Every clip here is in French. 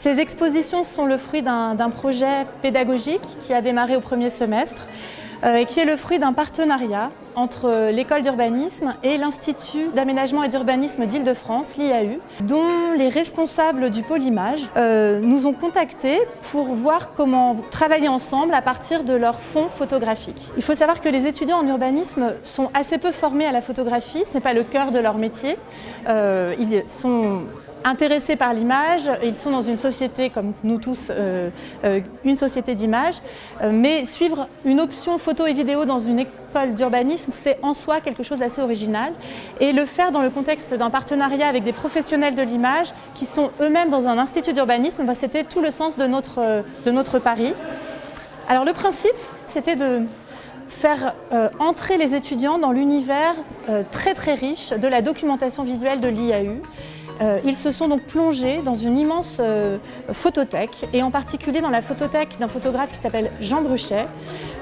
Ces expositions sont le fruit d'un projet pédagogique qui a démarré au premier semestre euh, et qui est le fruit d'un partenariat entre l'école d'urbanisme et l'Institut d'aménagement et d'urbanisme d'Île-de-France, l'IAU, dont les responsables du pôle image euh, nous ont contactés pour voir comment travailler ensemble à partir de leur fonds photographique. Il faut savoir que les étudiants en urbanisme sont assez peu formés à la photographie, ce n'est pas le cœur de leur métier. Euh, ils sont intéressés par l'image, ils sont dans une société, comme nous tous, euh, euh, une société d'image, euh, mais suivre une option photo et vidéo dans une école d'urbanisme, c'est en soi quelque chose d'assez original. Et le faire dans le contexte d'un partenariat avec des professionnels de l'image qui sont eux-mêmes dans un institut d'urbanisme, bah, c'était tout le sens de notre, de notre pari. Alors le principe, c'était de faire entrer les étudiants dans l'univers très très riche de la documentation visuelle de l'IAU euh, ils se sont donc plongés dans une immense euh, photothèque et en particulier dans la photothèque d'un photographe qui s'appelle Jean Bruchet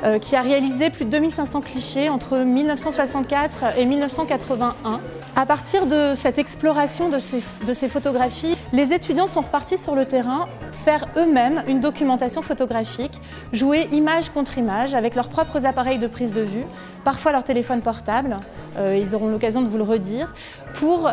euh, qui a réalisé plus de 2500 clichés entre 1964 et 1981. À partir de cette exploration de ces, de ces photographies, les étudiants sont repartis sur le terrain faire eux-mêmes une documentation photographique, jouer image contre image avec leurs propres appareils de prise de vue, parfois leur téléphone portable, ils auront l'occasion de vous le redire, pour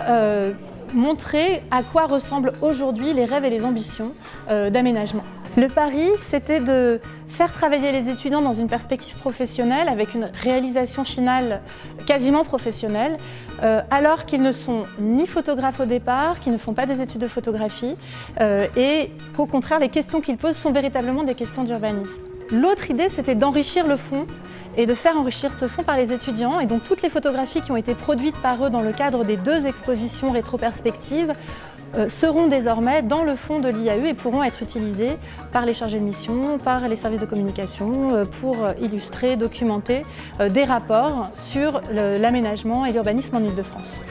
montrer à quoi ressemblent aujourd'hui les rêves et les ambitions euh, d'aménagement. Le pari, c'était de faire travailler les étudiants dans une perspective professionnelle avec une réalisation finale quasiment professionnelle, euh, alors qu'ils ne sont ni photographes au départ, qu'ils ne font pas des études de photographie, euh, et qu'au contraire, les questions qu'ils posent sont véritablement des questions d'urbanisme. L'autre idée, c'était d'enrichir le fond et de faire enrichir ce fond par les étudiants. Et donc toutes les photographies qui ont été produites par eux dans le cadre des deux expositions rétroperspectives euh, seront désormais dans le fond de l'IAE et pourront être utilisées par les chargés de mission, par les services de communication euh, pour euh, illustrer, documenter des rapports sur l'aménagement et l'urbanisme en Ile-de-France.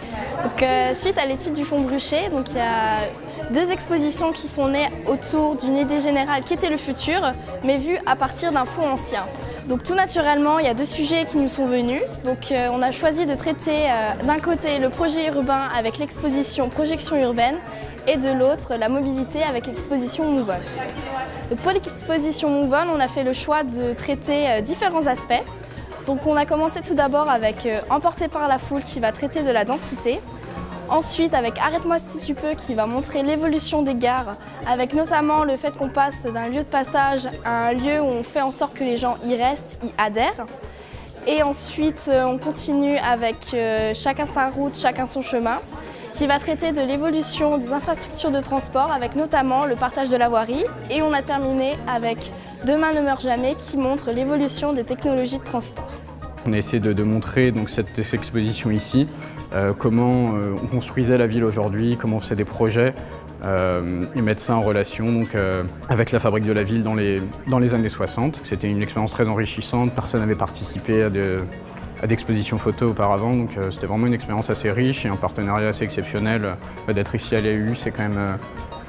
suite à l'étude du fonds Brucher, donc il y a deux expositions qui sont nées autour d'une idée générale qui était le futur, mais vue à partir d'un fond ancien. Donc tout naturellement, il y a deux sujets qui nous sont venus. Donc euh, on a choisi de traiter euh, d'un côté le projet urbain avec l'exposition Projection urbaine et de l'autre la mobilité avec l'exposition Move Pour l'exposition Move on a fait le choix de traiter euh, différents aspects. Donc on a commencé tout d'abord avec Emporté par la foule qui va traiter de la densité. Ensuite, avec Arrête-moi si tu peux, qui va montrer l'évolution des gares, avec notamment le fait qu'on passe d'un lieu de passage à un lieu où on fait en sorte que les gens y restent, y adhèrent. Et ensuite, euh, on continue avec euh, Chacun sa route, chacun son chemin, qui va traiter de l'évolution des infrastructures de transport, avec notamment le partage de la voirie. Et on a terminé avec Demain ne meurt jamais, qui montre l'évolution des technologies de transport. On a essayé de, montrer donc, cette, exposition ici, euh, comment euh, on construisait la ville aujourd'hui, comment on faisait des projets euh, et mettre ça en relation donc, avec la fabrique de la ville dans les, années 60. C'était une expérience très enrichissante, personne n'avait participé à, d'expositions photos auparavant, donc c'était vraiment une expérience assez riche et un partenariat assez exceptionnel. D'être ici à l'AU, c'est quand même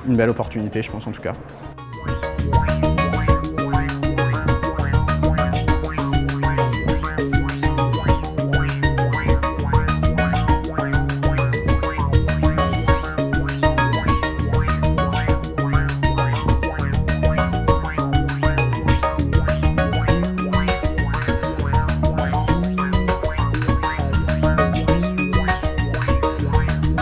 une belle opportunité, je pense en tout cas.